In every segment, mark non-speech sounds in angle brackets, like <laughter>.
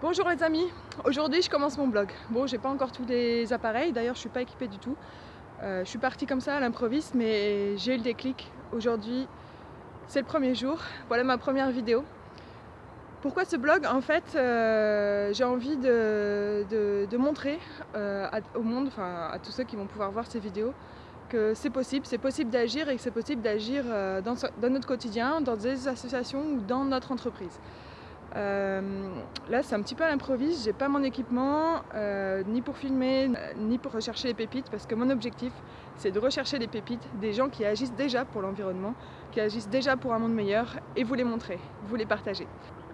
Bonjour les amis, aujourd'hui je commence mon blog. Bon, j'ai pas encore tous les appareils, d'ailleurs je suis pas équipée du tout. Euh, je suis partie comme ça à l'improviste, mais j'ai eu le déclic. Aujourd'hui, c'est le premier jour, voilà ma première vidéo. Pourquoi ce blog? En fait, euh, j'ai envie de, montrer euh, au monde, enfin à tous ceux qui vont pouvoir voir ces vidéos, que c'est possible, c'est possible d'agir et que c'est possible d'agir dans, dans notre quotidien, dans des associations ou dans notre entreprise. Euh, là c'est un petit peu à l'improviste, j'ai pas mon équipement euh, ni pour filmer ni pour rechercher les pépites parce que mon objectif c'est de rechercher les pépites des gens qui agissent déjà pour l'environnement, qui agissent déjà pour un monde meilleur et vous les montrer, vous les partager.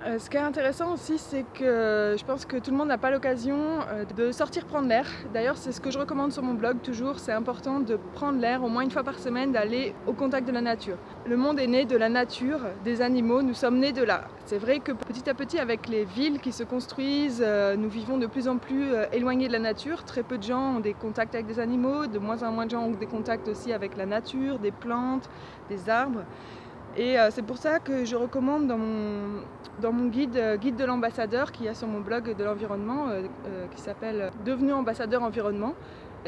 Euh, ce qui est intéressant aussi, c'est que je pense que tout le monde n'a pas l'occasion euh, de sortir prendre l'air. D'ailleurs, c'est ce que je recommande sur mon blog toujours, c'est important de prendre l'air au moins une fois par semaine, d'aller au contact de la nature. Le monde est né de la nature, des animaux, nous sommes nés de là. C'est vrai que petit à petit, avec les villes qui se construisent, euh, nous vivons de plus en plus éloignés de la nature. Très peu de gens ont des contacts avec des animaux, de moins en moins de gens ont des contacts aussi avec la nature, des plantes, des arbres. Et c'est pour ça que je recommande dans mon, guide, euh, guide de l'ambassadeur qui a sur mon blog de l'environnement euh, euh, qui s'appelle Devenu ambassadeur environnement.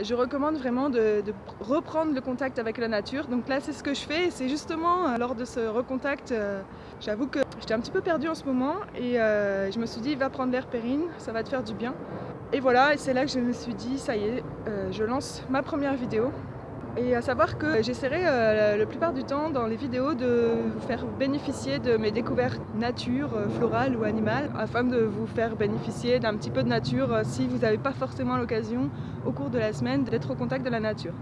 Je recommande vraiment de, reprendre le contact avec la nature. Donc là, c'est ce que je fais. C'est justement lors de ce recontact, j'avoue que j'étais un petit peu perdue en ce moment et je me suis dit, va prendre l'air Périne, ça va te faire du bien. Et voilà, et c'est là que je me suis dit, ça y est, je lance ma première vidéo. Et à savoir que j'essaierai euh, la plupart du temps dans les vidéos de vous faire bénéficier de mes découvertes nature, euh, florales ou animales, afin de vous faire bénéficier d'un petit peu de nature euh, si vous n'avez pas forcément l'occasion au cours de la semaine d'être au contact de la nature.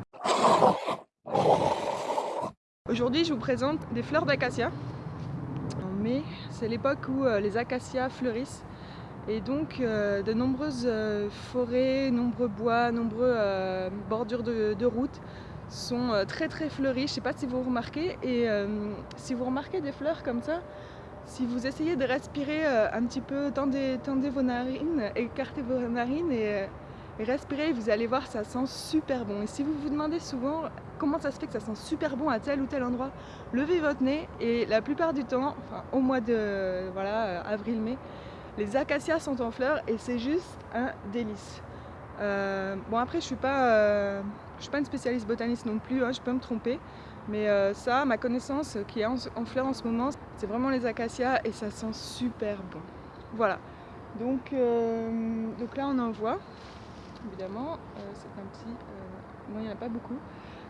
Aujourd'hui je vous présente des fleurs d'acacia. En mai, c'est l'époque où les acacias fleurissent et donc de nombreuses forêts, nombreux bois, nombreuses bordures de, de routes sont euh, très très fleuries, je ne sais pas si vous remarquez, et euh, si vous remarquez des fleurs comme ça, si vous essayez de respirer euh, un petit peu, tendez, tendez, vos narines, écartez vos narines et, respirez, vous allez voir ça sent super bon. Et si vous vous demandez souvent comment ça se fait que ça sent super bon à tel ou tel endroit, levez votre nez et la plupart du temps, enfin au mois de voilà avril-mai, les acacias sont en fleurs et c'est juste un délice. bon après je suis pas je ne suis pas une spécialiste botaniste non plus, hein, je peux me tromper. Mais euh, ça, ma connaissance qui est en, fleurs en ce moment, c'est vraiment les acacias et ça sent super bon. Voilà. Donc, euh, donc là, on en voit. Évidemment, euh, c'est un petit... bon, il n'y en a pas beaucoup.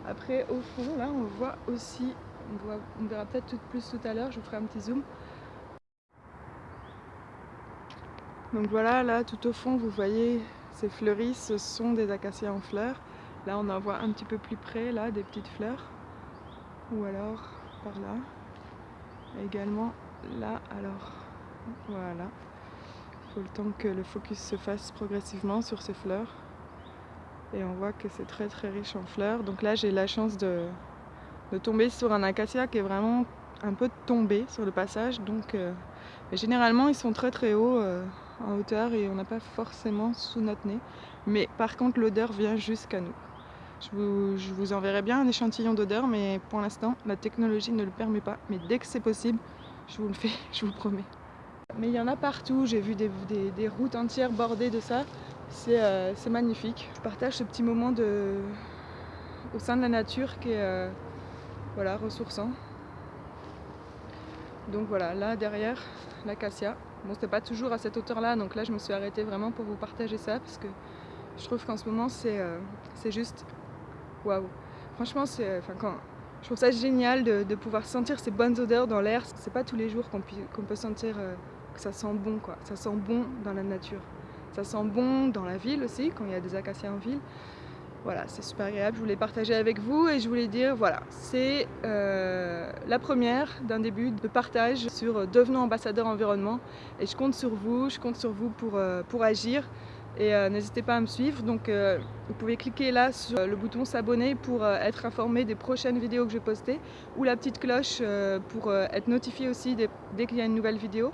Après, au fond, là, on voit aussi... On, on verra peut-être tout plus tout à l'heure, je vous ferai un petit zoom. Donc voilà, là, tout au fond, vous voyez ces fleuris, ce sont des acacias en fleurs. Là, on en voit un petit peu plus près, là, des petites fleurs. Ou alors, par là. également, là, alors, voilà. Il faut le temps que le focus se fasse progressivement sur ces fleurs. Et on voit que c'est très très riche en fleurs. Donc là, j'ai la chance de, tomber sur un acacia qui est vraiment un peu tombé sur le passage. Donc, euh, généralement, ils sont très très hauts euh, en hauteur et on n'a pas forcément sous notre nez. Mais par contre, l'odeur vient jusqu'à nous. Je vous, enverrai bien un échantillon d'odeur, mais pour l'instant, la technologie ne le permet pas. Mais dès que c'est possible, je vous le fais, <laughs> je vous promets. Mais il y en a partout, j'ai vu des, routes entières bordées de ça. Euh, c'est magnifique. Je partage ce petit moment au sein de la nature qui est euh, voilà, ressourçant. Donc voilà, là derrière, l'acacia. Bon, c'était pas toujours à cette hauteur-là, donc là je me suis arrêtée vraiment pour vous partager ça, parce que je trouve qu'en ce moment c'est euh, juste waouh. Franchement, quand, je trouve ça génial de, pouvoir sentir ces bonnes odeurs dans l'air. C'est pas tous les jours qu'on peut sentir euh, que ça sent bon. Ça sent bon dans la nature. Ça sent bon dans la ville aussi, quand il y a des acacias en ville. Voilà, c'est super agréable. Je voulais partager avec vous et je voulais dire, voilà, c'est euh, la première d'un début de partage sur devenant ambassadeur environnement. Et je compte sur vous, je compte sur vous euh, pour agir et euh, n'hésitez pas à me suivre. Donc euh, vous pouvez cliquer là sur le bouton s'abonner pour euh, être informé des prochaines vidéos que je vais poster ou la petite cloche pour être notifié aussi dès, qu'il y a une nouvelle vidéo.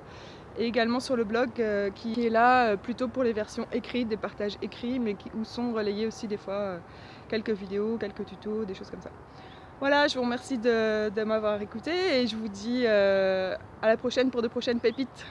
Et également sur le blog qui est là plutôt pour les versions écrites, des partages écrits, mais où sont relayés aussi des fois quelques vidéos, quelques tutos, des choses comme ça. Voilà, je vous remercie de m'avoir écouté et je vous dis à la prochaine pour de prochaines pépites.